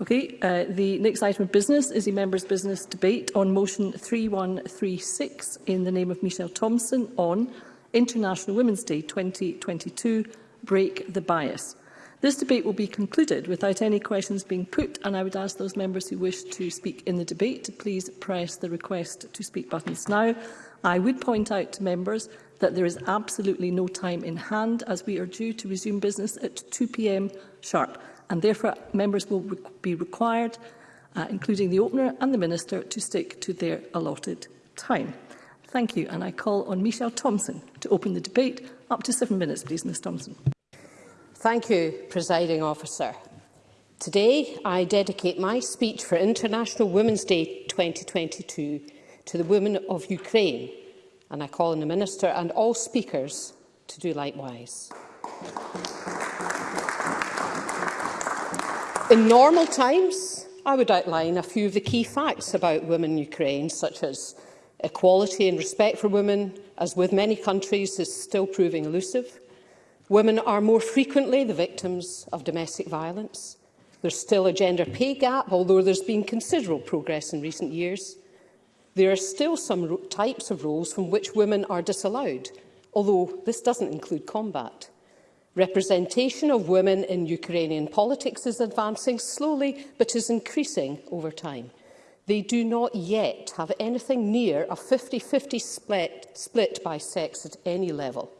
Okay, uh, the next item of business is the members' business debate on motion 3136 in the name of Michelle Thompson on International Women's Day 2022, Break the Bias. This debate will be concluded without any questions being put and I would ask those members who wish to speak in the debate to please press the request to speak buttons now. I would point out to members that there is absolutely no time in hand as we are due to resume business at 2pm sharp and therefore members will re be required, uh, including the opener and the minister, to stick to their allotted time. Thank you, and I call on Michelle Thompson to open the debate. Up to seven minutes, please, Ms Thompson. Thank you, Presiding Officer. Today, I dedicate my speech for International Women's Day 2022 to the women of Ukraine, and I call on the Minister and all speakers to do likewise. In normal times, I would outline a few of the key facts about women in Ukraine, such as equality and respect for women, as with many countries, is still proving elusive. Women are more frequently the victims of domestic violence. There's still a gender pay gap, although there's been considerable progress in recent years. There are still some types of roles from which women are disallowed, although this doesn't include combat. Representation of women in Ukrainian politics is advancing slowly but is increasing over time. They do not yet have anything near a 50-50 split, split by sex at any level.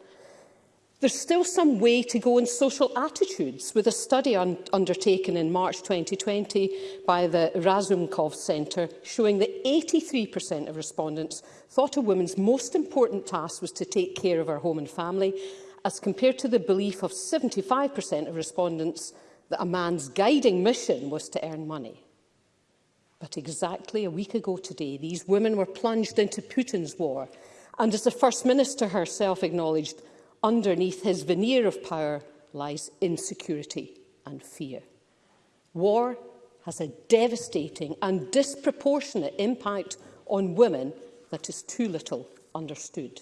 There's still some way to go in social attitudes, with a study un undertaken in March 2020 by the Razumkov Centre showing that 83% of respondents thought a woman's most important task was to take care of her home and family, as compared to the belief of 75% of respondents that a man's guiding mission was to earn money. But exactly a week ago today, these women were plunged into Putin's war, and as the First Minister herself acknowledged, underneath his veneer of power lies insecurity and fear. War has a devastating and disproportionate impact on women that is too little understood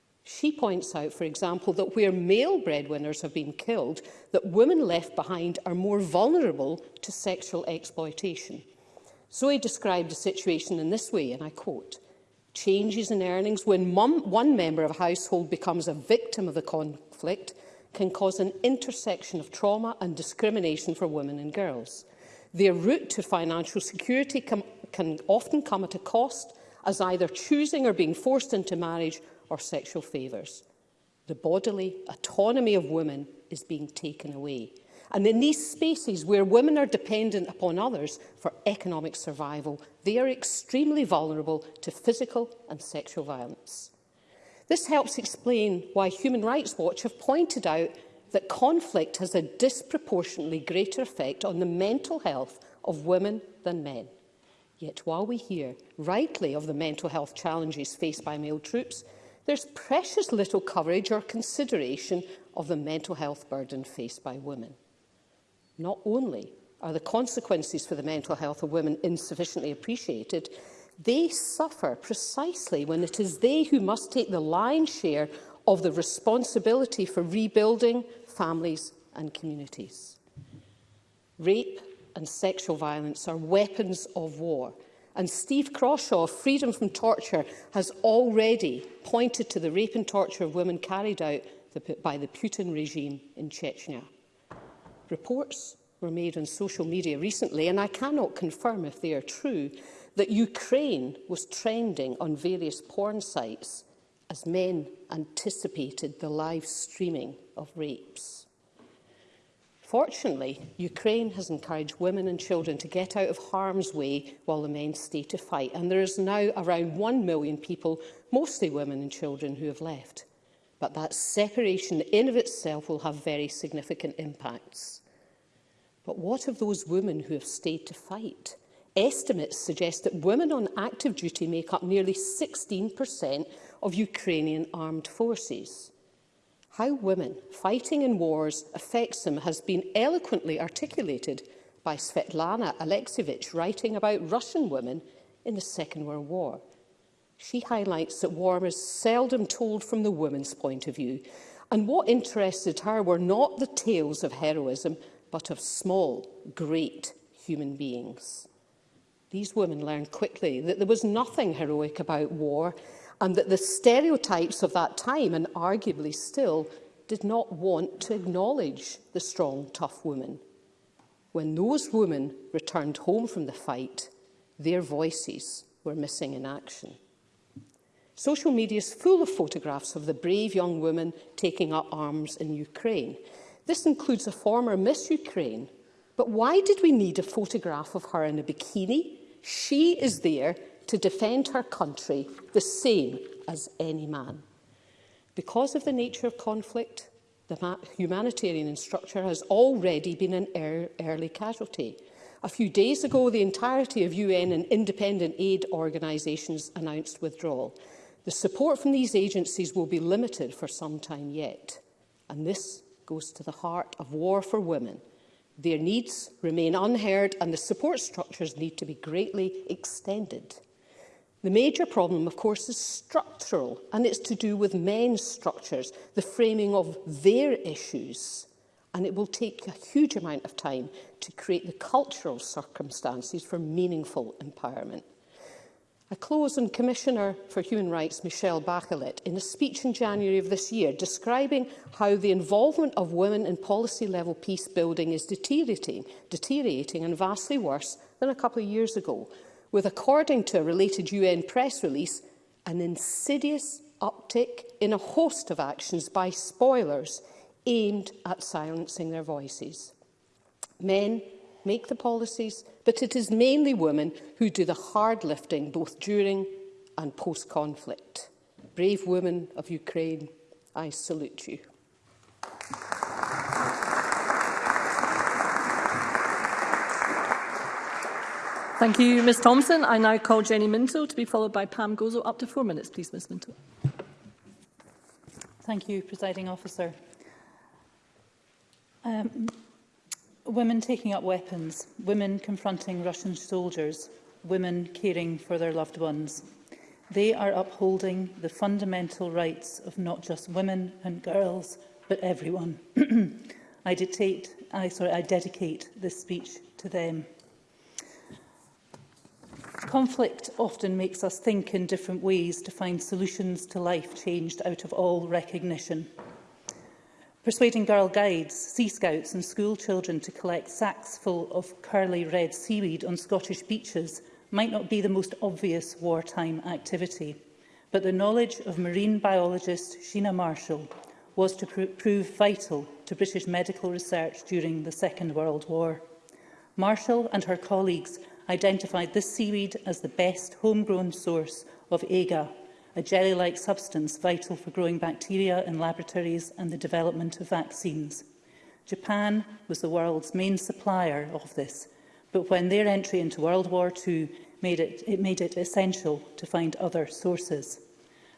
She points out, for example, that where male breadwinners have been killed, that women left behind are more vulnerable to sexual exploitation. Zoe described the situation in this way, and I quote, changes in earnings when one member of a household becomes a victim of the conflict can cause an intersection of trauma and discrimination for women and girls. Their route to financial security can often come at a cost as either choosing or being forced into marriage or sexual favours. The bodily autonomy of women is being taken away. And in these spaces where women are dependent upon others for economic survival, they are extremely vulnerable to physical and sexual violence. This helps explain why Human Rights Watch have pointed out that conflict has a disproportionately greater effect on the mental health of women than men. Yet while we hear rightly of the mental health challenges faced by male troops, there's precious little coverage or consideration of the mental health burden faced by women. Not only are the consequences for the mental health of women insufficiently appreciated, they suffer precisely when it is they who must take the lion's share of the responsibility for rebuilding families and communities. Rape and sexual violence are weapons of war And Steve Crawshaw, Freedom from Torture, has already pointed to the rape and torture of women carried out by the Putin regime in Chechnya. Reports were made on social media recently, and I cannot confirm if they are true, that Ukraine was trending on various porn sites as men anticipated the live streaming of rapes. Unfortunately, Ukraine has encouraged women and children to get out of harm's way while the men stay to fight, and there is now around 1 million people, mostly women and children, who have left. But that separation in of itself will have very significant impacts. But what of those women who have stayed to fight? Estimates suggest that women on active duty make up nearly 16% of Ukrainian armed forces. How women fighting in wars affects them has been eloquently articulated by Svetlana Alexievich writing about Russian women in the Second World War. She highlights that war is seldom told from the woman's point of view, and what interested her were not the tales of heroism, but of small, great human beings. These women learned quickly that there was nothing heroic about war and that the stereotypes of that time, and arguably still, did not want to acknowledge the strong, tough women. When those women returned home from the fight, their voices were missing in action. Social media is full of photographs of the brave young women taking up arms in Ukraine. This includes a former Miss Ukraine. But why did we need a photograph of her in a bikini? She is there to defend her country the same as any man. Because of the nature of conflict, the humanitarian structure has already been an er early casualty. A few days ago, the entirety of UN and independent aid organisations announced withdrawal. The support from these agencies will be limited for some time yet. And this goes to the heart of war for women. Their needs remain unheard and the support structures need to be greatly extended. The major problem, of course, is structural, and it's to do with men's structures, the framing of their issues. And it will take a huge amount of time to create the cultural circumstances for meaningful empowerment. I close on Commissioner for Human Rights Michelle Bachelet in a speech in January of this year describing how the involvement of women in policy-level peace building is deteriorating, deteriorating and vastly worse than a couple of years ago with, according to a related UN press release, an insidious uptick in a host of actions by spoilers aimed at silencing their voices. Men make the policies, but it is mainly women who do the hard lifting both during and post-conflict. Brave women of Ukraine, I salute you. Thank you, Ms Thompson. I now call Jenny Minto to be followed by Pam Gozo. Up to four minutes, please, Ms Minto. Thank you, Presiding Officer. Um, women taking up weapons, women confronting Russian soldiers, women caring for their loved ones. They are upholding the fundamental rights of not just women and girls, but everyone. I, dictate, I, sorry, I dedicate this speech to them. Conflict often makes us think in different ways to find solutions to life changed out of all recognition. Persuading girl guides, sea scouts and school children to collect sacks full of curly red seaweed on Scottish beaches might not be the most obvious wartime activity, but the knowledge of marine biologist Sheena Marshall was to pr prove vital to British medical research during the Second World War. Marshall and her colleagues identified this seaweed as the best homegrown source of AGA, a jelly-like substance vital for growing bacteria in laboratories and the development of vaccines. Japan was the world's main supplier of this, but when their entry into World War II made it, it made it essential to find other sources.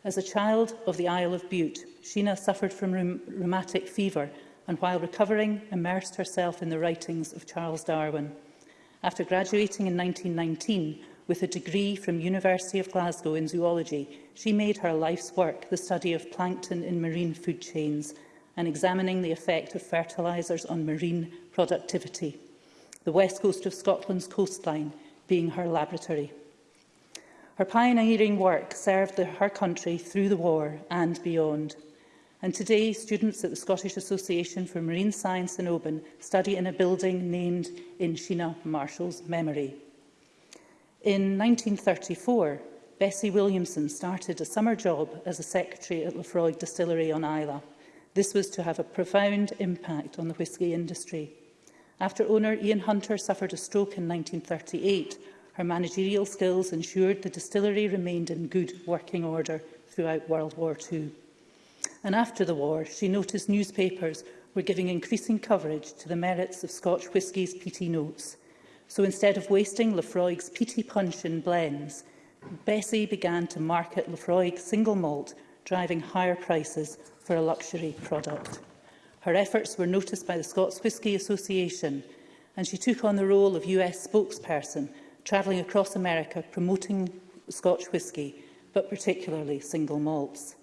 As a child of the Isle of Bute, Sheena suffered from rheumatic fever and while recovering, immersed herself in the writings of Charles Darwin after graduating in 1919 with a degree from University of Glasgow in zoology, she made her life's work the study of plankton in marine food chains and examining the effect of fertilisers on marine productivity, the west coast of Scotland's coastline being her laboratory. Her pioneering work served her country through the war and beyond. And today, students at the Scottish Association for Marine Science in Oban study in a building named in Sheena Marshall's memory. In 1934, Bessie Williamson started a summer job as a secretary at Lefroy Distillery on Isla. This was to have a profound impact on the whisky industry. After owner Ian Hunter suffered a stroke in 1938, her managerial skills ensured the distillery remained in good working order throughout World War II and after the war she noticed newspapers were giving increasing coverage to the merits of Scotch whisky's peaty notes. So instead of wasting Lefroig's peaty punch in blends, Bessie began to market Lefroig single malt, driving higher prices for a luxury product. Her efforts were noticed by the Scots Whisky Association, and she took on the role of US spokesperson, travelling across America promoting Scotch whisky, but particularly single malts.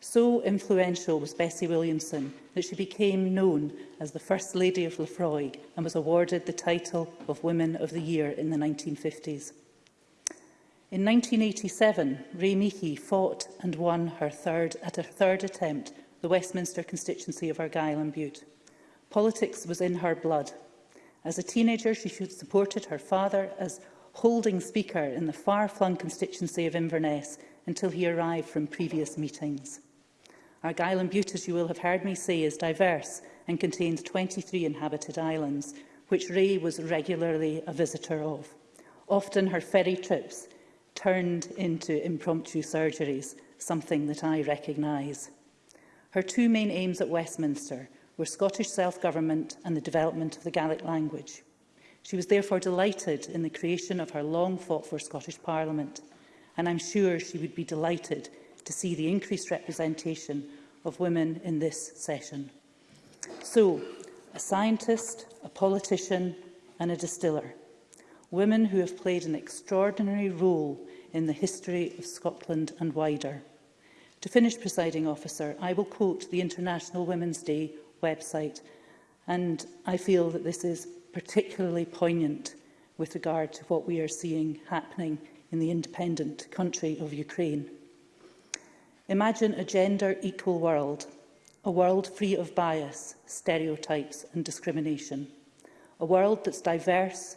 So influential was Bessie Williamson that she became known as the First Lady of Lefroy and was awarded the title of Women of the Year in the 1950s. In 1987, Ray Meahy fought and won her third, at her third attempt the Westminster constituency of Argyll and Bute. Politics was in her blood. As a teenager, she supported her father as holding speaker in the far-flung constituency of Inverness until he arrived from previous meetings. Argyll Island Butte, as you will have heard me say, is diverse and contains 23 inhabited islands, which Ray was regularly a visitor of. Often her ferry trips turned into impromptu surgeries, something that I recognise. Her two main aims at Westminster were Scottish self-government and the development of the Gaelic language. She was therefore delighted in the creation of her long-fought-for Scottish Parliament, and I'm sure she would be delighted to see the increased representation of women in this session. So, a scientist, a politician and a distiller. Women who have played an extraordinary role in the history of Scotland and wider. To finish, presiding officer, I will quote the International Women's Day website and I feel that this is particularly poignant with regard to what we are seeing happening in the independent country of Ukraine. Imagine a gender-equal world, a world free of bias, stereotypes and discrimination, a world that's diverse,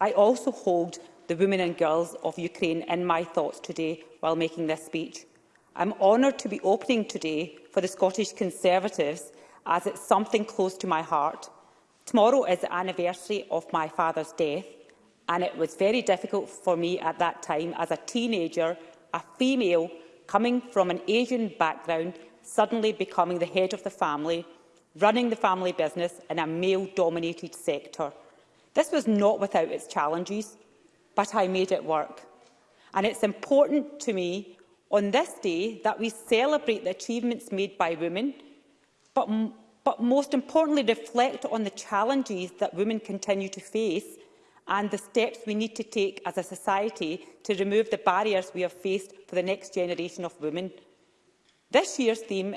I also hold the women and girls of Ukraine in my thoughts today while making this speech. I'm honoured to be opening today for the Scottish Conservatives as it's something close to my heart. Tomorrow is the anniversary of my father's death and it was very difficult for me at that time as a teenager, a female coming from an Asian background, suddenly becoming the head of the family, running the family business in a male-dominated sector. This was not without its challenges, but I made it work. And it's important to me on this day that we celebrate the achievements made by women, but, but most importantly reflect on the challenges that women continue to face and the steps we need to take as a society to remove the barriers we have faced for the next generation of women. This year's theme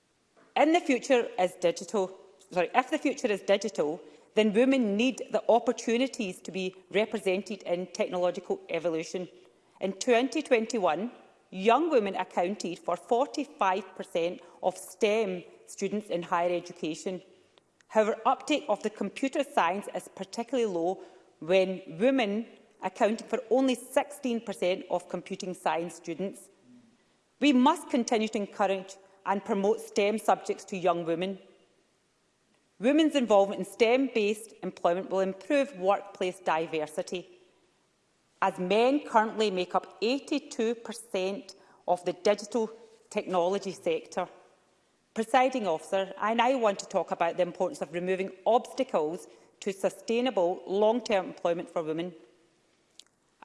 In the future is digital. Sorry, if the future is digital, then women need the opportunities to be represented in technological evolution. In 2021, young women accounted for 45% of STEM students in higher education. However, uptake of the computer science is particularly low when women accounting for only 16% of computing science students. We must continue to encourage and promote STEM subjects to young women. Women's involvement in STEM-based employment will improve workplace diversity, as men currently make up 82% of the digital technology sector. Presiding officer, I now want to talk about the importance of removing obstacles to sustainable long-term employment for women.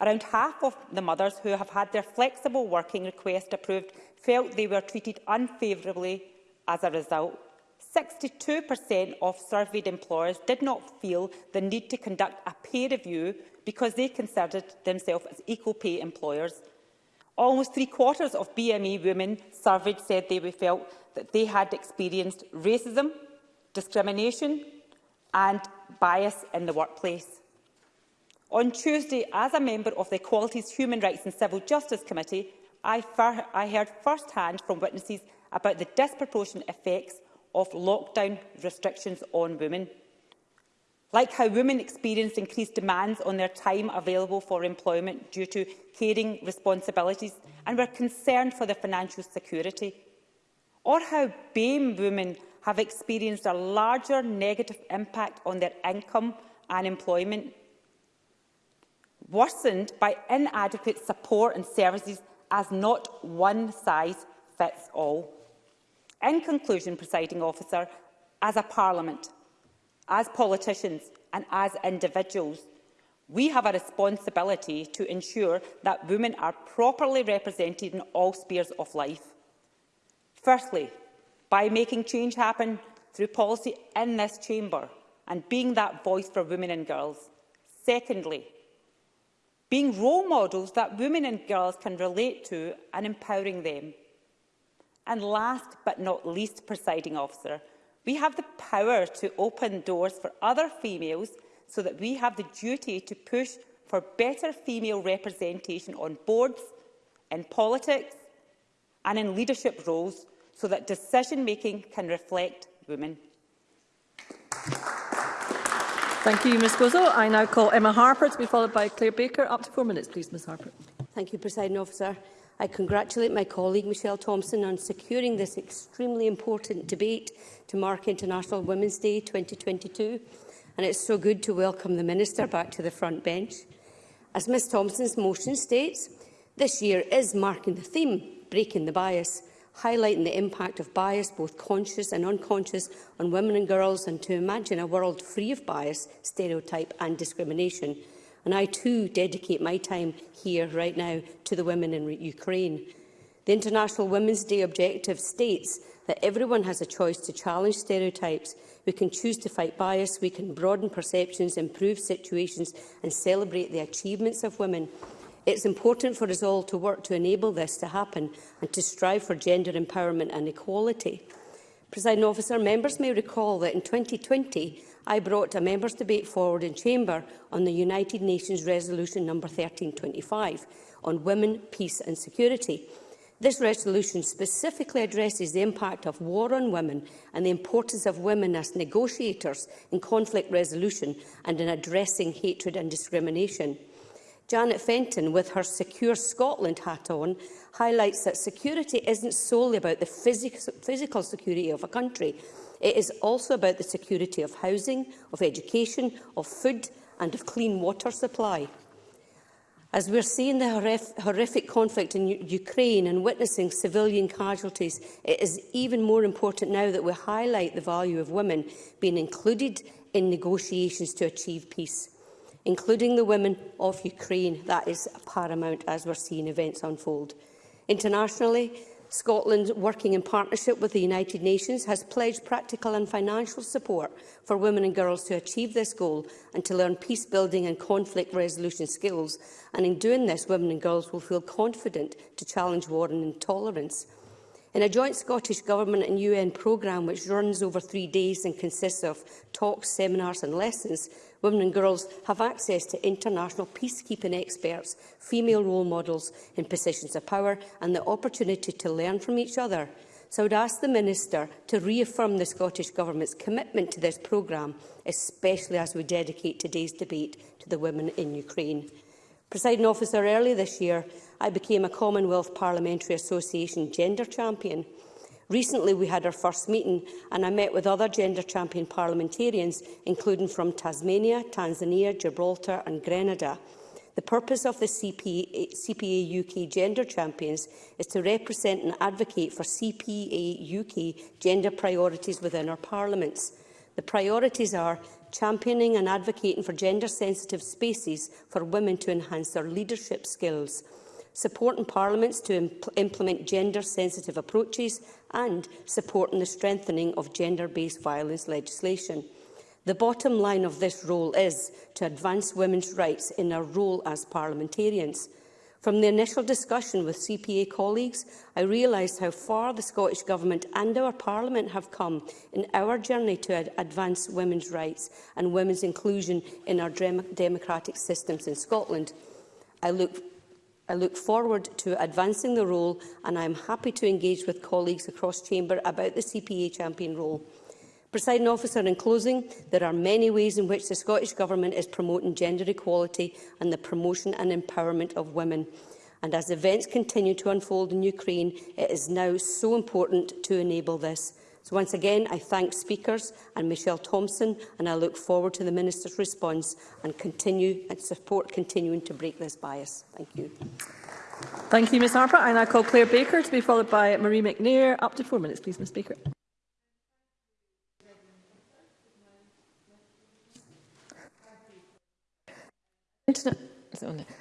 Around half of the mothers who have had their flexible working request approved felt they were treated unfavourably as a result. 62% of surveyed employers did not feel the need to conduct a pay review because they considered themselves as equal pay employers. Almost three quarters of BME women surveyed said they felt that they had experienced racism, discrimination and bias in the workplace. On Tuesday, as a member of the Equalities, Human Rights and Civil Justice Committee, I, I heard firsthand from witnesses about the disproportionate effects of lockdown restrictions on women. Like how women experienced increased demands on their time available for employment due to caring responsibilities and were concerned for their financial security. Or how BAME women have experienced a larger negative impact on their income and employment worsened by inadequate support and services as not one size fits all. In conclusion, presiding officer, as a parliament, as politicians and as individuals, we have a responsibility to ensure that women are properly represented in all spheres of life. Firstly, by making change happen through policy in this chamber and being that voice for women and girls. Secondly, being role models that women and girls can relate to and empowering them. And last but not least, presiding officer, we have the power to open doors for other females so that we have the duty to push for better female representation on boards, in politics and in leadership roles so that decision-making can reflect women. Thank you, Ms Gozzo. I now call Emma Harper to be followed by Claire Baker. Up to four minutes, please, Ms Harper. Thank you, President Officer. I congratulate my colleague Michelle Thompson on securing this extremely important debate to mark International Women's Day 2022, and it's so good to welcome the Minister back to the front bench. As Ms Thompson's motion states, this year is marking the theme, breaking the bias, highlighting the impact of bias, both conscious and unconscious, on women and girls, and to imagine a world free of bias, stereotype and discrimination. And I too dedicate my time here right now to the women in Ukraine. The International Women's Day objective states that everyone has a choice to challenge stereotypes. We can choose to fight bias, we can broaden perceptions, improve situations and celebrate the achievements of women. It's important for us all to work to enable this to happen and to strive for gender empowerment and equality. President officer, members may recall that in 2020 I brought a members' debate forward in Chamber on the United Nations Resolution No 1325 on women, peace and security. This resolution specifically addresses the impact of war on women and the importance of women as negotiators in conflict resolution and in addressing hatred and discrimination. Janet Fenton, with her Secure Scotland hat on, highlights that security isn't solely about the phys physical security of a country. It is also about the security of housing, of education, of food and of clean water supply. As we're seeing the horrific conflict in Ukraine and witnessing civilian casualties, it is even more important now that we highlight the value of women being included in negotiations to achieve peace including the women of Ukraine. That is paramount as we're seeing events unfold. Internationally, Scotland, working in partnership with the United Nations, has pledged practical and financial support for women and girls to achieve this goal and to learn peace-building and conflict resolution skills. And in doing this, women and girls will feel confident to challenge war and intolerance. In a joint Scottish Government and UN programme which runs over three days and consists of talks, seminars and lessons, women and girls have access to international peacekeeping experts, female role models in positions of power and the opportunity to learn from each other. So I would ask the Minister to reaffirm the Scottish Government's commitment to this programme, especially as we dedicate today's debate to the women in Ukraine. Presiding officer, early this year, I became a Commonwealth Parliamentary Association gender champion. Recently, we had our first meeting and I met with other gender champion parliamentarians, including from Tasmania, Tanzania, Gibraltar and Grenada. The purpose of the CPA, CPA UK Gender Champions is to represent and advocate for CPA UK gender priorities within our parliaments. The priorities are championing and advocating for gender-sensitive spaces for women to enhance their leadership skills, supporting parliaments to impl implement gender-sensitive approaches and supporting the strengthening of gender-based violence legislation. The bottom line of this role is to advance women's rights in our role as parliamentarians. From the initial discussion with CPA colleagues, I realised how far the Scottish Government and our Parliament have come in our journey to ad advance women's rights and women's inclusion in our democratic systems in Scotland. I look I look forward to advancing the role and I am happy to engage with colleagues across Chamber about the CPA champion role. Presiding officer, in closing, there are many ways in which the Scottish Government is promoting gender equality and the promotion and empowerment of women. And as events continue to unfold in Ukraine, it is now so important to enable this. So once again, I thank speakers and Michelle Thompson, and I look forward to the Minister's response and continue and support continuing to break this bias. Thank you. Thank you, Ms Harper. I now call Claire Baker to be followed by Marie McNair. Up to four minutes, please, Ms Speaker. Internet.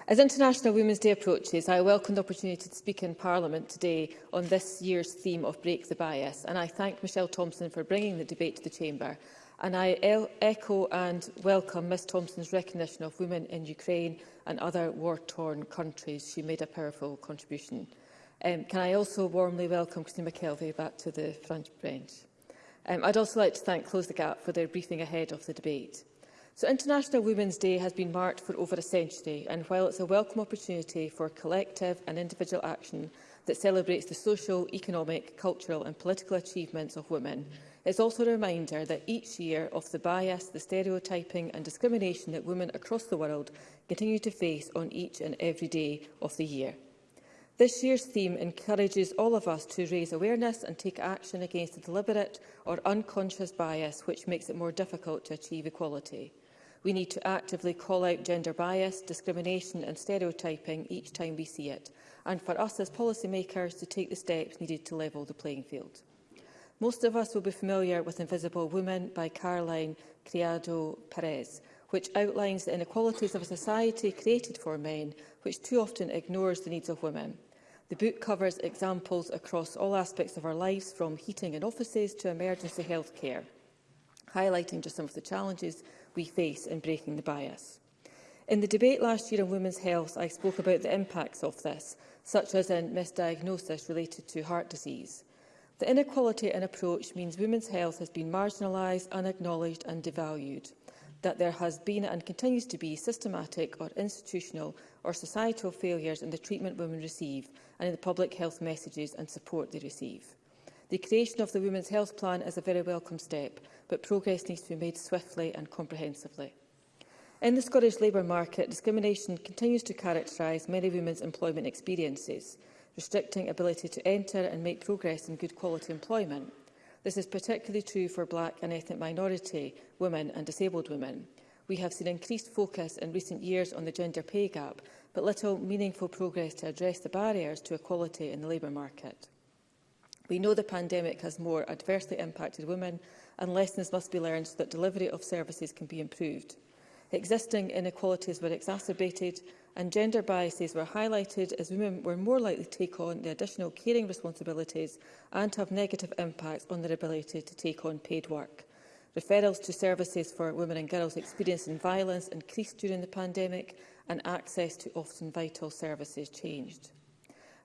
As International Women's Day approaches, I welcome the opportunity to speak in Parliament today on this year's theme of Break the Bias, and I thank Michelle Thompson for bringing the debate to the Chamber. And I echo and welcome Ms Thompson's recognition of women in Ukraine and other war-torn countries. She made a powerful contribution. Um, can I also warmly welcome Christine McKelvey back to the French bench? Um, I'd also like to thank Close the Gap for their briefing ahead of the debate. So International Women's Day has been marked for over a century, and while it's a welcome opportunity for collective and individual action that celebrates the social, economic, cultural and political achievements of women, it's also a reminder that each year of the bias, the stereotyping and discrimination that women across the world continue to face on each and every day of the year. This year's theme encourages all of us to raise awareness and take action against the deliberate or unconscious bias which makes it more difficult to achieve equality. We need to actively call out gender bias, discrimination and stereotyping each time we see it, and for us as policymakers to take the steps needed to level the playing field. Most of us will be familiar with Invisible Women by Caroline Criado Perez, which outlines the inequalities of a society created for men, which too often ignores the needs of women. The book covers examples across all aspects of our lives, from heating in offices to emergency health care, highlighting just some of the challenges we face in breaking the bias. In the debate last year on women's health, I spoke about the impacts of this, such as in misdiagnosis related to heart disease. The inequality in approach means women's health has been marginalised, unacknowledged and devalued, that there has been and continues to be systematic or institutional or societal failures in the treatment women receive and in the public health messages and support they receive. The creation of the Women's Health Plan is a very welcome step but progress needs to be made swiftly and comprehensively. In the Scottish labour market, discrimination continues to characterise many women's employment experiences, restricting ability to enter and make progress in good quality employment. This is particularly true for black and ethnic minority women and disabled women. We have seen increased focus in recent years on the gender pay gap, but little meaningful progress to address the barriers to equality in the labour market. We know the pandemic has more adversely impacted women and lessons must be learned so that delivery of services can be improved. Existing inequalities were exacerbated and gender biases were highlighted as women were more likely to take on the additional caring responsibilities and to have negative impacts on their ability to take on paid work. Referrals to services for women and girls experiencing violence increased during the pandemic and access to often vital services changed.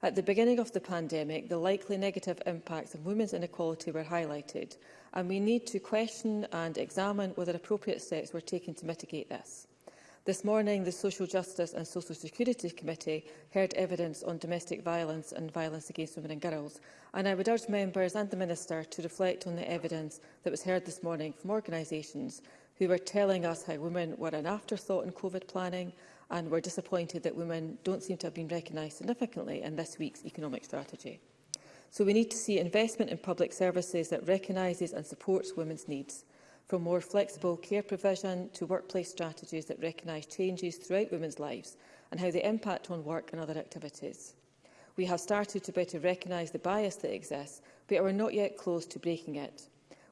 At the beginning of the pandemic, the likely negative impacts of women's inequality were highlighted, and we need to question and examine whether appropriate steps were taken to mitigate this. This morning, the Social Justice and Social Security Committee heard evidence on domestic violence and violence against women and girls, and I would urge members and the Minister to reflect on the evidence that was heard this morning from organisations who were telling us how women were an afterthought in COVID planning, and we're disappointed that women don't seem to have been recognised significantly in this week's economic strategy. So we need to see investment in public services that recognises and supports women's needs, from more flexible care provision to workplace strategies that recognise changes throughout women's lives and how they impact on work and other activities. We have started to better recognise the bias that exists, but are not yet close to breaking it.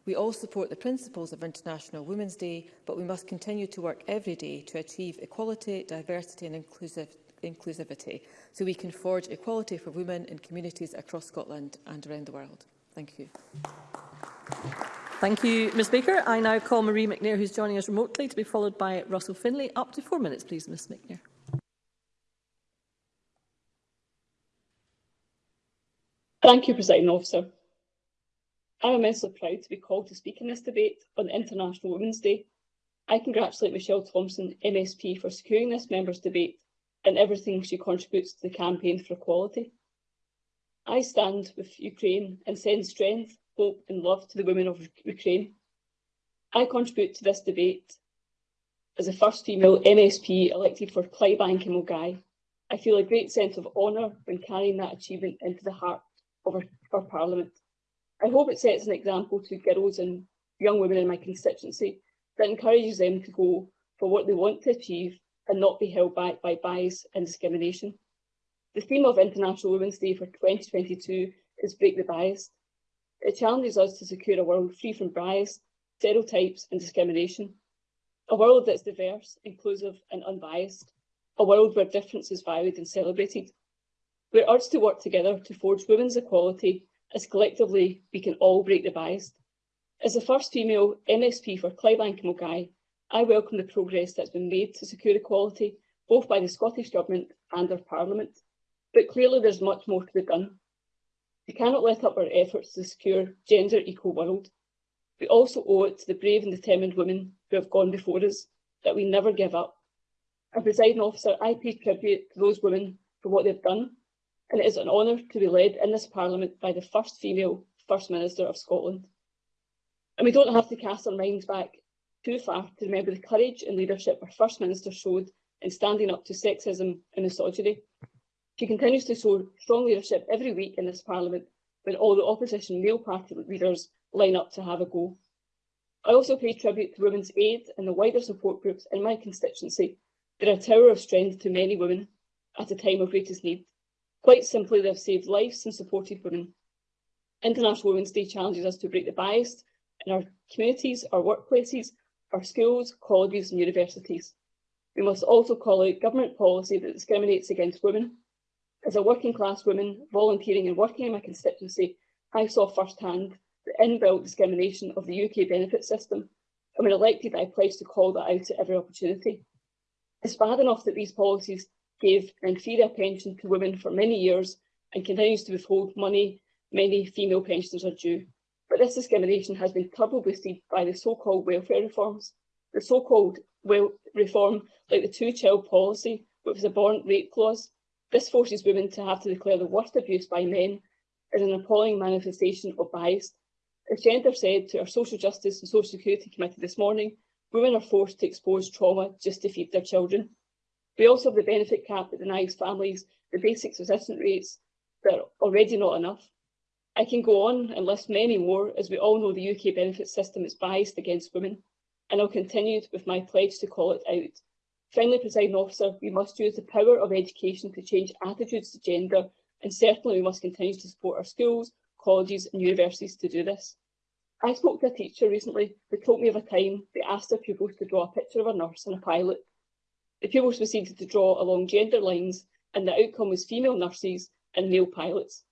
We all support the principles of International Women's Day, but we must continue to work every day to achieve equality, diversity and inclusive inclusivity so we can forge equality for women in communities across Scotland and around the world. Thank you. Thank you, Ms Baker. I now call Marie McNair, who's joining us remotely, to be followed by Russell Finlay. Up to four minutes, please, Ms McNair. Thank you, President Officer. I am immensely proud to be called to speak in this debate on International Women's Day. I congratulate Michelle Thompson, MSP, for securing this members' debate and everything she contributes to the campaign for equality. I stand with Ukraine and send strength, hope and love to the women of Ukraine. I contribute to this debate as the first female MSP elected for Clydebank and Mulgai. I feel a great sense of honour when carrying that achievement into the heart of our, our Parliament. I hope it sets an example to girls and young women in my constituency that encourages them to go for what they want to achieve and not be held back by bias and discrimination. The theme of International Women's Day for 2022 is Break the Bias. It challenges us to secure a world free from bias, stereotypes and discrimination. A world that's diverse, inclusive and unbiased. A world where difference is valued and celebrated. We're urged to work together to forge women's equality as collectively we can all break the bias. As the first female MSP for Clydebank and Mulgai, I welcome the progress that's been made to secure equality both by the Scottish Government and our Parliament, but clearly there's much more to be done. We cannot let up our efforts to secure gender equal world. We also owe it to the brave and determined women who have gone before us that we never give up. Our presiding officer, I pay tribute to those women for what they've done and it is an honour to be led in this Parliament by the first female First Minister of Scotland. And we don't have to cast our minds back too far to remember the courage and leadership our First Minister showed in standing up to sexism and misogyny. She continues to show strong leadership every week in this Parliament when all the opposition male party leaders line up to have a go. I also pay tribute to Women's Aid and the wider support groups in my constituency. They're a tower of strength to many women at a time of greatest need. Quite simply, they've have saved lives and supported women. International Women's Day challenges us to break the bias in our communities, our workplaces, our schools, colleges and universities. We must also call out government policy that discriminates against women. As a working class woman, volunteering and working in my constituency, I saw firsthand the inbuilt discrimination of the UK benefit system, and when elected I pledged to call that out at every opportunity. It's bad enough that these policies gave Rangiora pension to women for many years and continues to withhold money many female pensioners are due. But this discrimination has been troubled seized by the so-called welfare reforms. The so-called well reform, like the two-child policy, which was a abhorrent rape clause, this forces women to have to declare the worst abuse by men is an appalling manifestation of bias. As Gender said to our Social Justice and Social Security Committee this morning, women are forced to expose trauma just to feed their children. We also have the benefit cap that denies families the basic subsistence rates that are already not enough. I can go on and list many more, as we all know the UK benefit system is biased against women, and I'll continue with my pledge to call it out. Finally, presiding officer, we must use the power of education to change attitudes to gender, and certainly we must continue to support our schools, colleges and universities to do this. I spoke to a teacher recently who told me of a time they asked their pupils to draw a picture of a nurse and a pilot The Pupils proceeded to draw along gender lines and the outcome was female nurses and male pilots.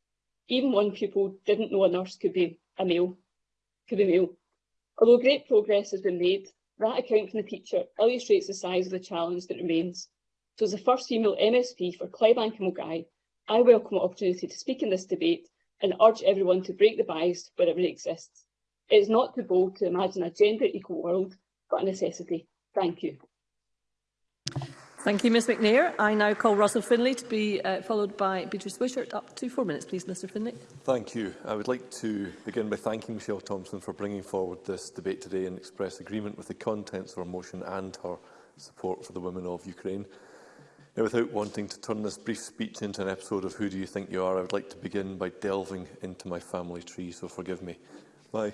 Even one pupil didn't know a nurse could be a male, could be male. Although great progress has been made, that account from the teacher illustrates the size of the challenge that remains. So as the first female MSP for Clybank and Mulgai, I welcome the opportunity to speak in this debate and urge everyone to break the bias wherever it exists. It is not too bold to imagine a gender equal world, but a necessity. Thank you. Thank you, Ms McNair. I now call Russell Finlay to be uh, followed by Beatrice Wishart. Up to four minutes, please, Mr Finlay. Thank you. I would like to begin by thanking Michelle Thompson for bringing forward this debate today and express agreement with the contents of her motion and her support for the women of Ukraine. Now, without wanting to turn this brief speech into an episode of Who Do You Think You Are, I would like to begin by delving into my family tree, so forgive me. My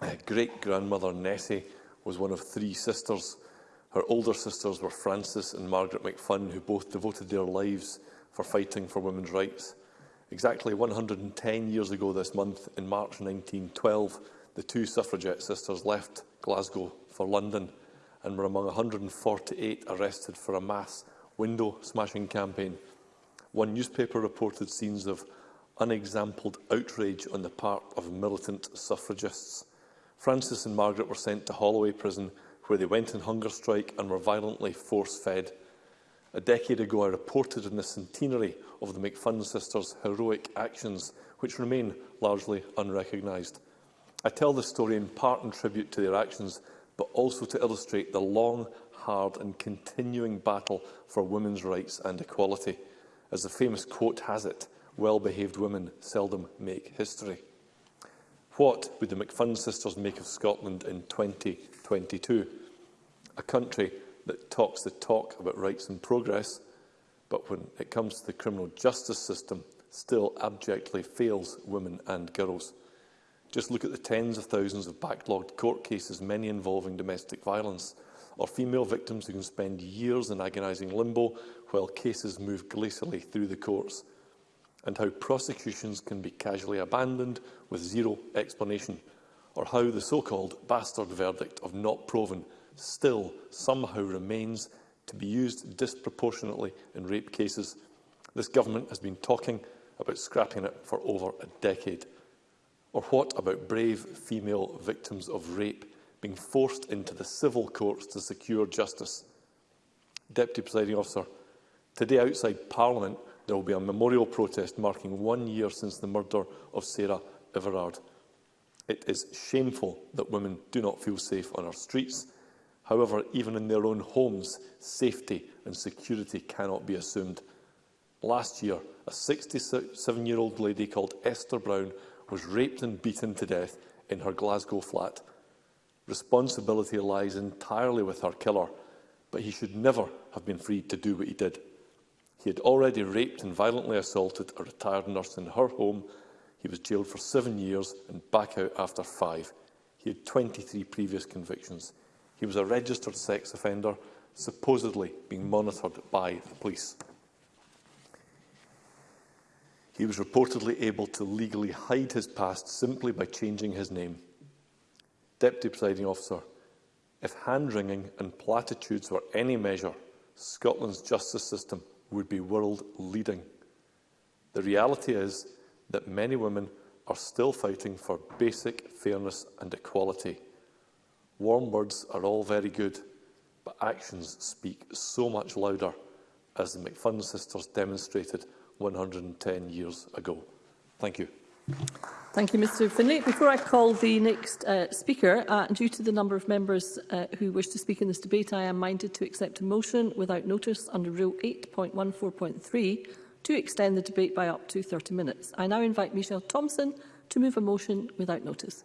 uh, great-grandmother Nessie was one of three sisters Her older sisters were Frances and Margaret McFunn, who both devoted their lives for fighting for women's rights. Exactly 110 years ago this month, in March 1912, the two suffragette sisters left Glasgow for London and were among 148 arrested for a mass window-smashing campaign. One newspaper reported scenes of unexampled outrage on the part of militant suffragists. Frances and Margaret were sent to Holloway Prison where they went on hunger strike and were violently force-fed. A decade ago, I reported on the centenary of the McFadden sisters' heroic actions, which remain largely unrecognised. I tell this story in part in tribute to their actions, but also to illustrate the long, hard and continuing battle for women's rights and equality. As the famous quote has it, well-behaved women seldom make history. What would the McFund sisters make of Scotland in 2022? A country that talks the talk about rights and progress, but when it comes to the criminal justice system, still abjectly fails women and girls. Just look at the tens of thousands of backlogged court cases, many involving domestic violence, or female victims who can spend years in agonising limbo while cases move glacially through the courts and how prosecutions can be casually abandoned with zero explanation, or how the so-called bastard verdict of not proven still somehow remains to be used disproportionately in rape cases. This government has been talking about scrapping it for over a decade. Or what about brave female victims of rape being forced into the civil courts to secure justice? Deputy Presiding Officer, today outside Parliament there will be a memorial protest marking one year since the murder of Sarah Everard. It is shameful that women do not feel safe on our streets. However, even in their own homes, safety and security cannot be assumed. Last year, a 67-year-old lady called Esther Brown was raped and beaten to death in her Glasgow flat. Responsibility lies entirely with her killer, but he should never have been freed to do what he did. He had already raped and violently assaulted a retired nurse in her home. He was jailed for seven years and back out after five. He had 23 previous convictions. He was a registered sex offender, supposedly being monitored by the police. He was reportedly able to legally hide his past simply by changing his name. Deputy Presiding Officer, if hand-wringing and platitudes were any measure, Scotland's justice system would be world leading. The reality is that many women are still fighting for basic fairness and equality. Warm words are all very good, but actions speak so much louder, as the McFadden sisters demonstrated 110 years ago. Thank you. Thank you, Mr Finlay. Before I call the next uh, speaker, uh, due to the number of members uh, who wish to speak in this debate, I am minded to accept a motion without notice under Rule 8.14.3 to extend the debate by up to 30 minutes. I now invite Michelle Thompson to move a motion without notice.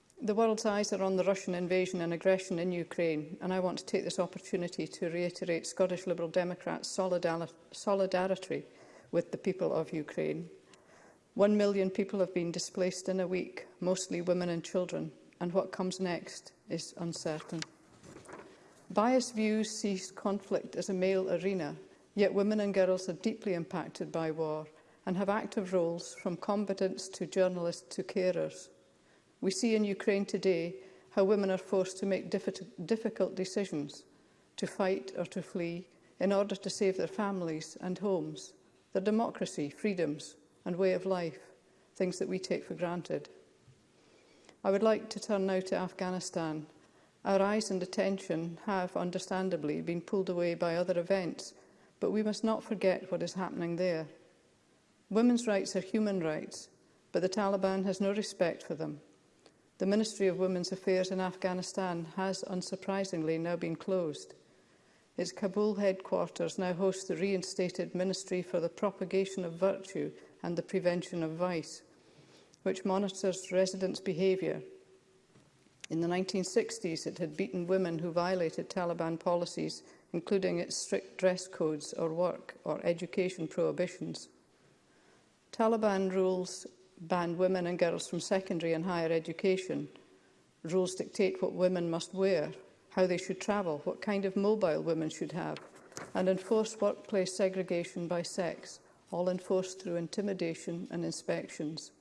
The world's eyes are on the Russian invasion and aggression in Ukraine, and I want to take this opportunity to reiterate Scottish Liberal Democrats' solidarity with the people of Ukraine. One million people have been displaced in a week, mostly women and children, and what comes next is uncertain. Biased views see conflict as a male arena, yet women and girls are deeply impacted by war and have active roles from combatants to journalists to carers. We see in Ukraine today how women are forced to make difficult decisions, to fight or to flee, in order to save their families and homes, their democracy, freedoms, and way of life, things that we take for granted. I would like to turn now to Afghanistan. Our eyes and attention have, understandably, been pulled away by other events, but we must not forget what is happening there. Women's rights are human rights, but the Taliban has no respect for them. The Ministry of Women's Affairs in Afghanistan has, unsurprisingly, now been closed. Its Kabul headquarters now hosts the reinstated Ministry for the Propagation of Virtue, and the Prevention of Vice, which monitors residents' behaviour. In the 1960s, it had beaten women who violated Taliban policies, including its strict dress codes or work or education prohibitions. Taliban rules ban women and girls from secondary and higher education. Rules dictate what women must wear, how they should travel, what kind of mobile women should have, and enforce workplace segregation by sex all enforced through intimidation and inspections.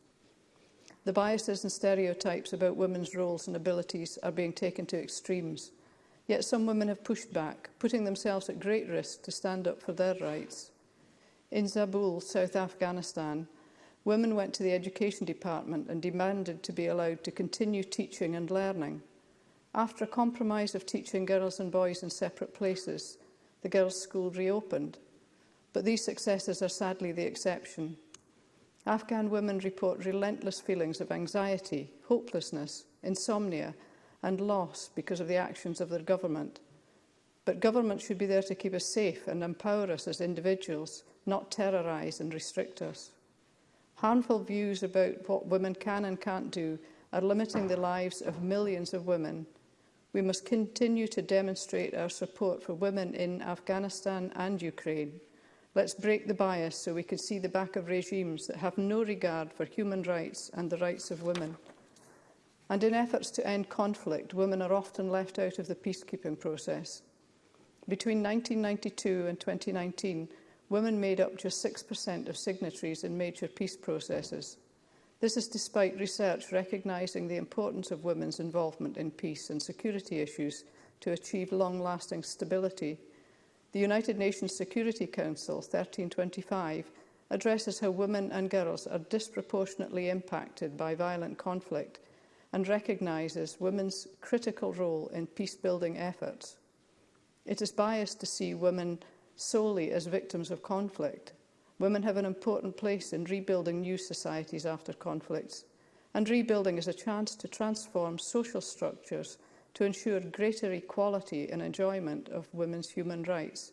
The biases and stereotypes about women's roles and abilities are being taken to extremes. Yet some women have pushed back, putting themselves at great risk to stand up for their rights. In Zabul, South Afghanistan, women went to the education department and demanded to be allowed to continue teaching and learning. After a compromise of teaching girls and boys in separate places, the girls' school reopened but these successes are sadly the exception. Afghan women report relentless feelings of anxiety, hopelessness, insomnia and loss because of the actions of their government. But government should be there to keep us safe and empower us as individuals, not terrorise and restrict us. Harmful views about what women can and can't do are limiting the lives of millions of women. We must continue to demonstrate our support for women in Afghanistan and Ukraine. Let's break the bias so we can see the back of regimes that have no regard for human rights and the rights of women. And in efforts to end conflict, women are often left out of the peacekeeping process. Between 1992 and 2019, women made up just 6% of signatories in major peace processes. This is despite research recognising the importance of women's involvement in peace and security issues to achieve long-lasting stability The United Nations Security Council 1325 addresses how women and girls are disproportionately impacted by violent conflict and recognises women's critical role in peace-building efforts. It is biased to see women solely as victims of conflict. Women have an important place in rebuilding new societies after conflicts, and rebuilding is a chance to transform social structures – to ensure greater equality and enjoyment of women's human rights.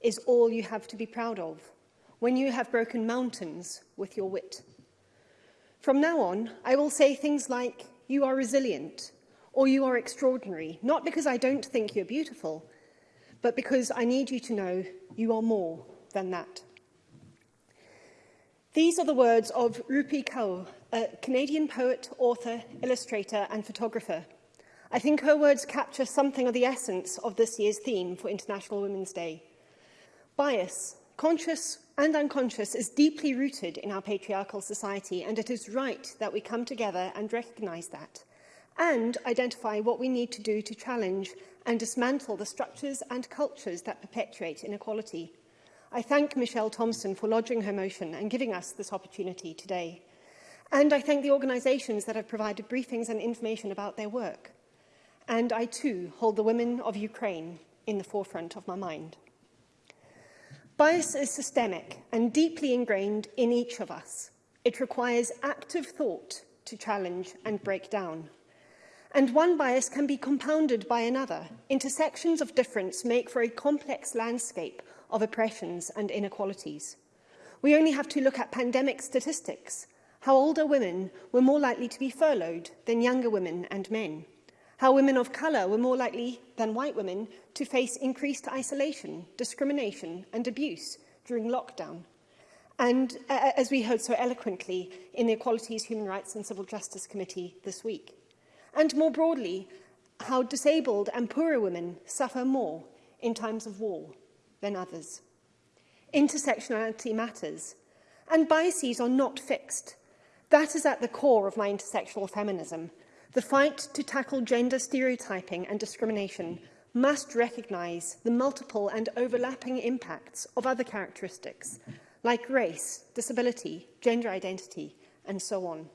is all you have to be proud of, when you have broken mountains with your wit. From now on, I will say things like, you are resilient, or you are extraordinary, not because I don't think you're beautiful, but because I need you to know you are more than that. These are the words of Rupi Kaur, a Canadian poet, author, illustrator and photographer I think her words capture something of the essence of this year's theme for International Women's Day. Bias, conscious and unconscious, is deeply rooted in our patriarchal society, and it is right that we come together and recognise that, and identify what we need to do to challenge and dismantle the structures and cultures that perpetuate inequality. I thank Michelle Thompson for lodging her motion and giving us this opportunity today. And I thank the organisations that have provided briefings and information about their work and I too hold the women of Ukraine in the forefront of my mind. Bias is systemic and deeply ingrained in each of us. It requires active thought to challenge and break down. And one bias can be compounded by another. Intersections of difference make for a complex landscape of oppressions and inequalities. We only have to look at pandemic statistics, how older women were more likely to be furloughed than younger women and men how women of colour were more likely than white women to face increased isolation, discrimination and abuse during lockdown. And uh, as we heard so eloquently in the Equalities, Human Rights and Civil Justice Committee this week. And more broadly, how disabled and poorer women suffer more in times of war than others. Intersectionality matters, and biases are not fixed. That is at the core of my intersectional feminism, The fight to tackle gender stereotyping and discrimination must recognise the multiple and overlapping impacts of other characteristics, like race, disability, gender identity, and so on.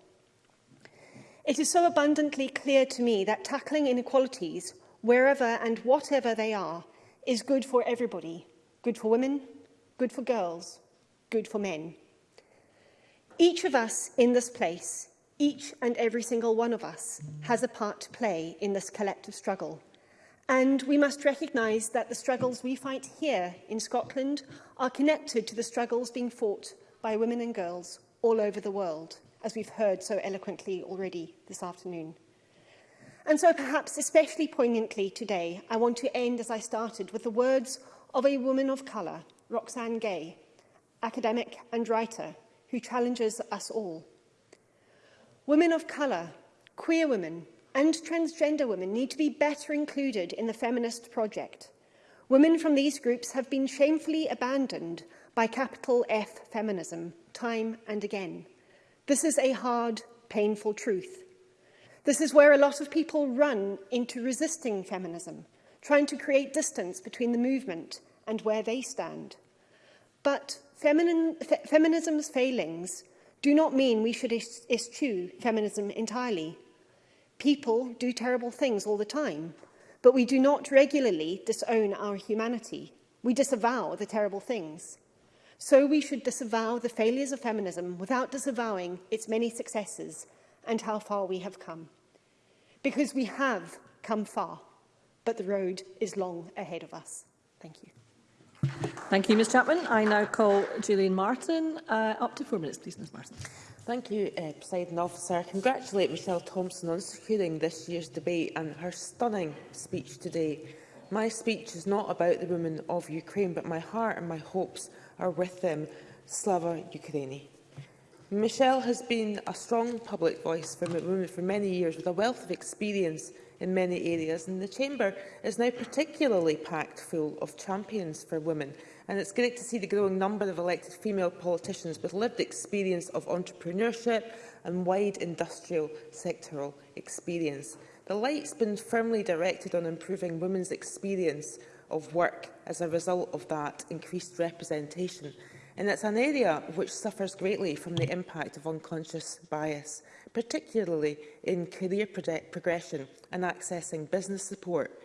It is so abundantly clear to me that tackling inequalities, wherever and whatever they are, is good for everybody. Good for women, good for girls, good for men. Each of us in this place Each and every single one of us has a part to play in this collective struggle. And we must recognise that the struggles we fight here in Scotland are connected to the struggles being fought by women and girls all over the world, as we've heard so eloquently already this afternoon. And so perhaps especially poignantly today, I want to end as I started with the words of a woman of colour, Roxanne Gay, academic and writer, who challenges us all. Women of colour, queer women and transgender women need to be better included in the feminist project. Women from these groups have been shamefully abandoned by capital F feminism time and again. This is a hard, painful truth. This is where a lot of people run into resisting feminism, trying to create distance between the movement and where they stand. But feminine, fe feminism's failings do not mean we should eschew feminism entirely. People do terrible things all the time, but we do not regularly disown our humanity. We disavow the terrible things. So we should disavow the failures of feminism without disavowing its many successes and how far we have come. Because we have come far, but the road is long ahead of us. Thank you. Thank you, Ms Chapman. I now call Julian Martin. Uh, up to four minutes, please, Ms Martin. Thank you, uh, President Officer. I congratulate Michelle Thompson on securing this year's debate and her stunning speech today. My speech is not about the women of Ukraine, but my heart and my hopes are with them. Slava Ukraini. Michelle has been a strong public voice for women for many years with a wealth of experience in many areas, and the Chamber is now particularly packed full of champions for women. And it's great to see the growing number of elected female politicians with lived experience of entrepreneurship and wide industrial sectoral experience. The light's been firmly directed on improving women's experience of work as a result of that increased representation and it's an area which suffers greatly from the impact of unconscious bias, particularly in career progression and accessing business support.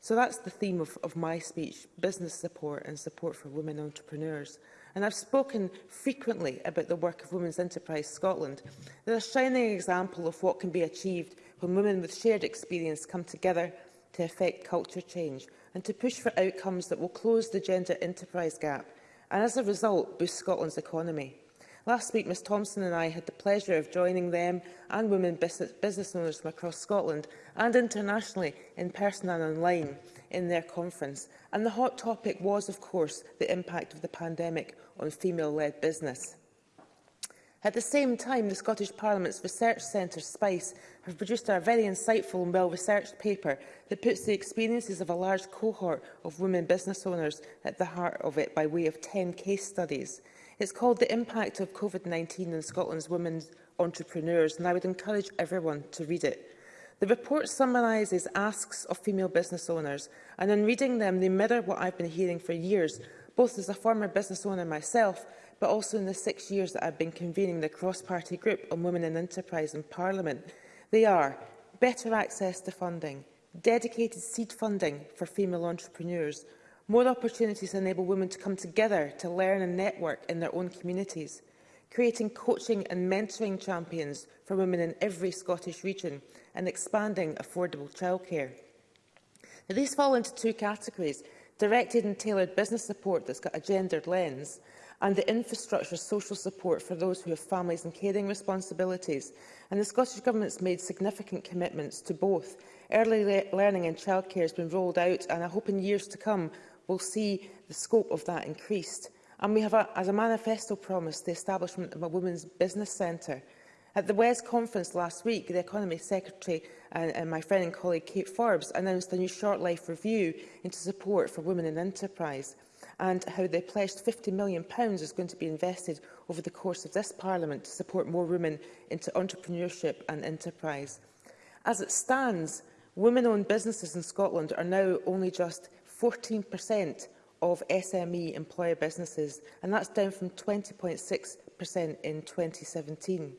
So that's the theme of, of my speech, business support and support for women entrepreneurs. And I've spoken frequently about the work of Women's Enterprise Scotland. They're a shining example of what can be achieved when women with shared experience come together to affect culture change and to push for outcomes that will close the gender enterprise gap and as a result boost Scotland's economy. Last week, Ms Thompson and I had the pleasure of joining them and women business, business owners from across Scotland and internationally in person and online in their conference. And the hot topic was, of course, the impact of the pandemic on female-led business. At the same time, the Scottish Parliament's research centre, SPICE, have produced a very insightful and well-researched paper that puts the experiences of a large cohort of women business owners at the heart of it by way of 10 case studies. It's called The Impact of COVID-19 on Scotland's Women Entrepreneurs, and I would encourage everyone to read it. The report summarises asks of female business owners, and in reading them, they mirror what I've been hearing for years, both as a former business owner myself but also in the six years that I've been convening the cross-party group on women and enterprise in Parliament. They are better access to funding, dedicated seed funding for female entrepreneurs, more opportunities to enable women to come together to learn and network in their own communities, creating coaching and mentoring champions for women in every Scottish region and expanding affordable childcare. Now, these fall into two categories, directed and tailored business support that's got a gendered lens and the infrastructure social support for those who have families and caring responsibilities. And the Scottish Government has made significant commitments to both. Early le learning and childcare has been rolled out and I hope in years to come we'll see the scope of that increased. And we have, a, as a manifesto promise, the establishment of a women's business centre. At the WES conference last week, the Economy Secretary and, and my friend and colleague Kate Forbes announced a new short life review into support for women in enterprise and how the pledged £50 million is going to be invested over the course of this Parliament to support more women into entrepreneurship and enterprise. As it stands, women-owned businesses in Scotland are now only just 14% of SME employer businesses, and that's down from 20.6% in 2017.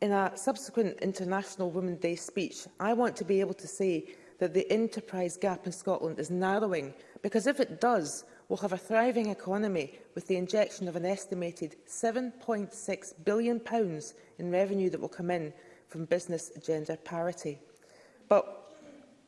In a subsequent International Women's Day speech, I want to be able to say that the enterprise gap in Scotland is narrowing, because if it does, will have a thriving economy with the injection of an estimated £7.6 billion in revenue that will come in from business gender parity. But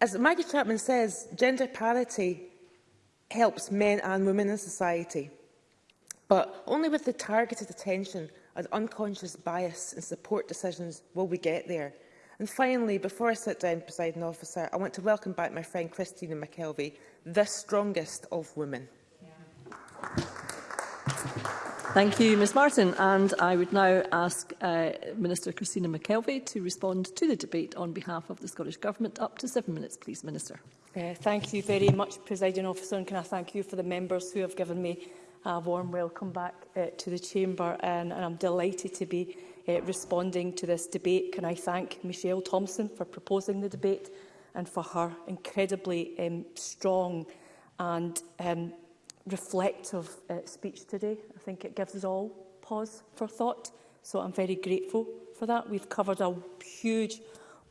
as Maggie Chapman says, gender parity helps men and women in society, but only with the targeted attention as unconscious bias in support decisions will we get there? And finally, before I sit down, presiding officer, I want to welcome back my friend Christina McKelvey, the strongest of women. Thank you, Ms Martin. And I would now ask uh, Minister Christina McKelvey to respond to the debate on behalf of the Scottish Government. Up to seven minutes, please, Minister. Uh, thank you very much, Presiding Officer, and can I thank you for the members who have given me a warm welcome back uh, to the Chamber and, and I'm delighted to be uh, responding to this debate. Can I thank Michelle Thompson for proposing the debate and for her incredibly um, strong and um, reflective uh, speech today. I think it gives us all pause for thought, so I'm very grateful for that. We've covered a huge,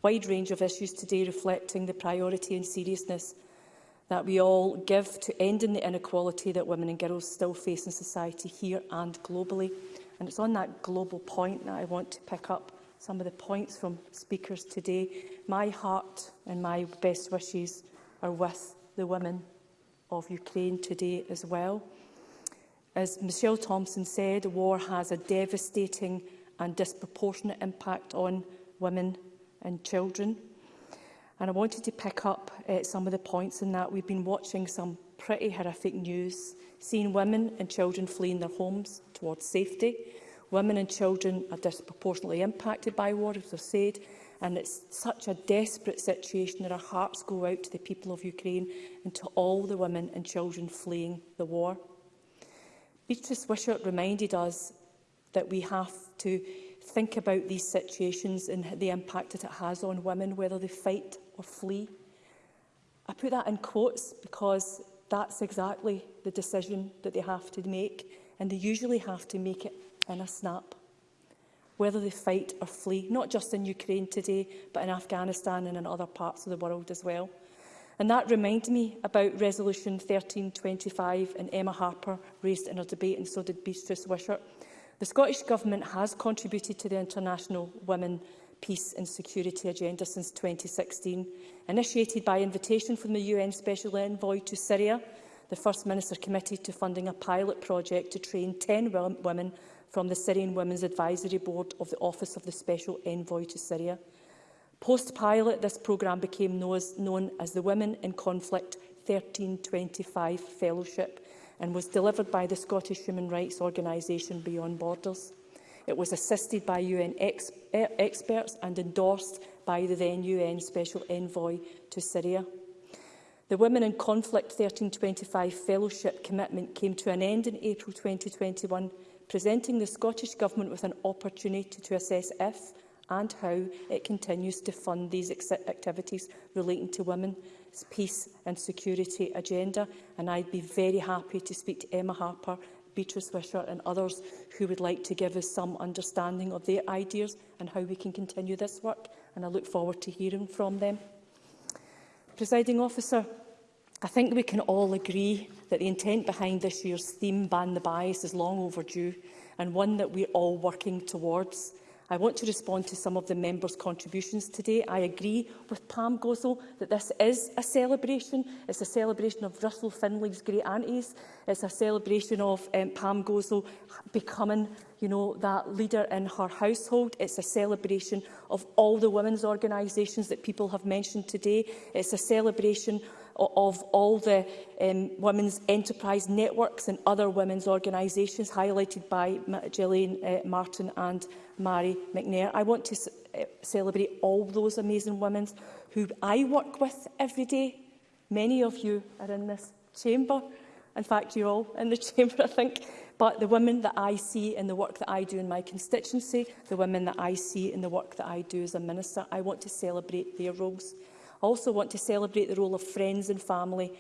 wide range of issues today reflecting the priority and seriousness that we all give to ending the inequality that women and girls still face in society here and globally. And it's on that global point that I want to pick up some of the points from speakers today. My heart and my best wishes are with the women of Ukraine today as well. As Michelle Thompson said, war has a devastating and disproportionate impact on women and children. And I wanted to pick up uh, some of the points in that. We've been watching some pretty horrific news, seeing women and children fleeing their homes towards safety. Women and children are disproportionately impacted by war, as I've said, and it's such a desperate situation that our hearts go out to the people of Ukraine and to all the women and children fleeing the war. Beatrice Wishart reminded us that we have to think about these situations and the impact that it has on women, whether they fight or flee. I put that in quotes because that's exactly the decision that they have to make, and they usually have to make it in a snap. Whether they fight or flee, not just in Ukraine today, but in Afghanistan and in other parts of the world as well. And that reminded me about Resolution 1325 and Emma Harper raised in her debate, and so did Beatrice Wishart, The Scottish Government has contributed to the International Women Peace and Security Agenda since 2016, initiated by invitation from the UN Special Envoy to Syria. The First Minister committed to funding a pilot project to train 10 women from the Syrian Women's Advisory Board of the Office of the Special Envoy to Syria. Post-pilot, this programme became known as the Women in Conflict 1325 Fellowship, and was delivered by the Scottish human rights organisation Beyond Borders. It was assisted by UN ex e-, experts and endorsed by the then UN Special Envoy to Syria. The Women in Conflict 1325 Fellowship commitment came to an end in April 2021, presenting the Scottish Government with an opportunity to assess if and how it continues to fund these activities relating to women peace and security agenda. And I'd be very happy to speak to Emma Harper, Beatrice Wisher and others who would like to give us some understanding of their ideas and how we can continue this work. And I look forward to hearing from them. Presiding officer, I think we can all agree that the intent behind this year's theme, Ban the Bias, is long overdue and one that we're all working towards. I want to respond to some of the members' contributions today. I agree with Pam Gozel that this is a celebration. It's a celebration of Russell Finley's great aunties. It's a celebration of um, Pam Gozel becoming you know, that leader in her household. It's a celebration of all the women's organisations that people have mentioned today. It's a celebration of all the um, women's enterprise networks and other women's organisations highlighted by Gillian uh, Martin and Mary McNair. I want to uh, celebrate all those amazing women who I work with every day. Many of you are in this chamber. In fact, you're all in the chamber, I think. But the women that I see in the work that I do in my constituency, the women that I see in the work that I do as a minister, I want to celebrate their roles. I also want to celebrate the role of friends and family.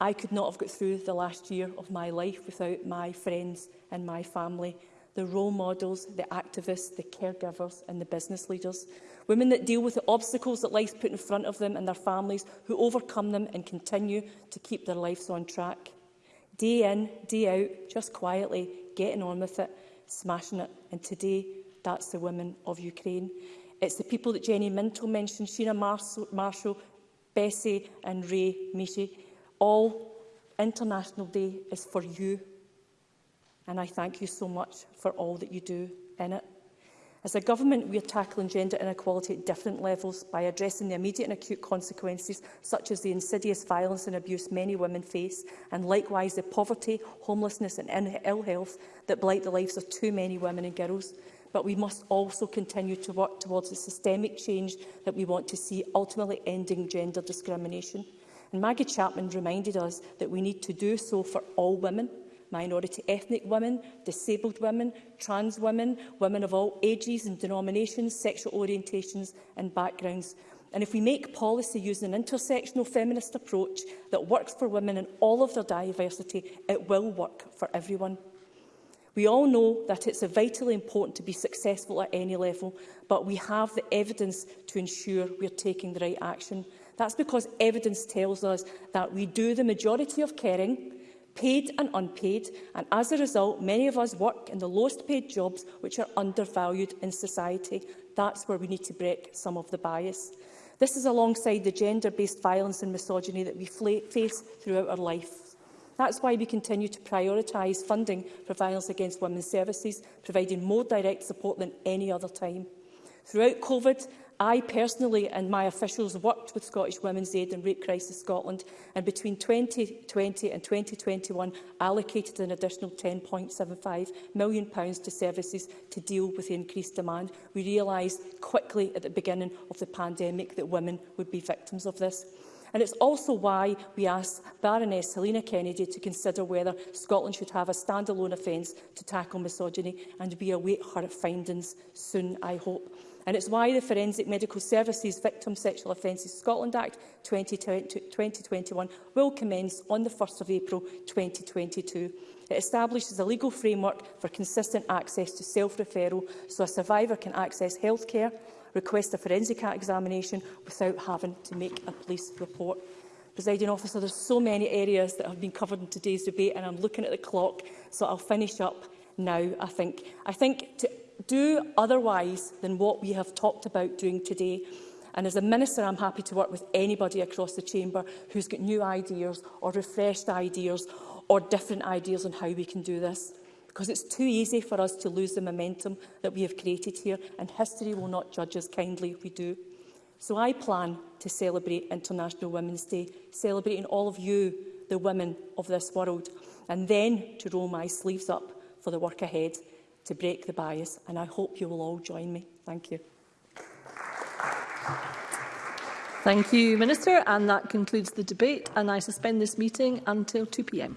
I could not have got through the last year of my life without my friends and my family, the role models, the activists, the caregivers and the business leaders. Women that deal with the obstacles that life's put in front of them and their families, who overcome them and continue to keep their lives on track. Day in, day out, just quietly, getting on with it, smashing it. And today, that's the women of Ukraine. It's the people that Jenny Minto mentioned, Sheena Marshall, Marshall Bessie and Ray Meaty. All International Day is for you. And I thank you so much for all that you do in it. As a government, we are tackling gender inequality at different levels by addressing the immediate and acute consequences, such as the insidious violence and abuse many women face, and likewise the poverty, homelessness and ill health that blight the lives of too many women and girls but we must also continue to work towards the systemic change that we want to see, ultimately ending gender discrimination. And Maggie Chapman reminded us that we need to do so for all women, minority ethnic women, disabled women, trans women, women of all ages and denominations, sexual orientations and backgrounds. And if we make policy using an intersectional feminist approach that works for women in all of their diversity, it will work for everyone. We all know that it's vitally important to be successful at any level, but we have the evidence to ensure we're taking the right action. That's because evidence tells us that we do the majority of caring, paid and unpaid, and as a result, many of us work in the lowest paid jobs which are undervalued in society. That's where we need to break some of the bias. This is alongside the gender-based violence and misogyny that we face throughout our life. That's why we continue to prioritise funding for violence against women's services, providing more direct support than any other time. Throughout COVID, I personally and my officials worked with Scottish Women's Aid and Rape Crisis Scotland and between 2020 and 2021 allocated an additional £10.75 million to services to deal with the increased demand. We realised quickly at the beginning of the pandemic that women would be victims of this. And it's also why we asked Baroness Helena Kennedy to consider whether Scotland should have a standalone offence to tackle misogyny, and we await her findings soon, I hope. And it's why the Forensic Medical Services Victim Sexual Offences Scotland Act 2021 will commence on the 1 st of April 2022. It establishes a legal framework for consistent access to self-referral so a survivor can access healthcare, request a forensic examination without having to make a police report. Presiding officer, there's so many areas that have been covered in today's debate and I'm looking at the clock, so I'll finish up now, I think. I think to do otherwise than what we have talked about doing today And as a minister, I'm happy to work with anybody across the chamber who's got new ideas or refreshed ideas or different ideas on how we can do this because it's too easy for us to lose the momentum that we have created here, and history will not judge us kindly if we do. So I plan to celebrate International Women's Day, celebrating all of you, the women of this world, and then to roll my sleeves up for the work ahead to break the bias, and I hope you will all join me. Thank you. Thank you, Minister. And that concludes the debate, and I suspend this meeting until 2pm.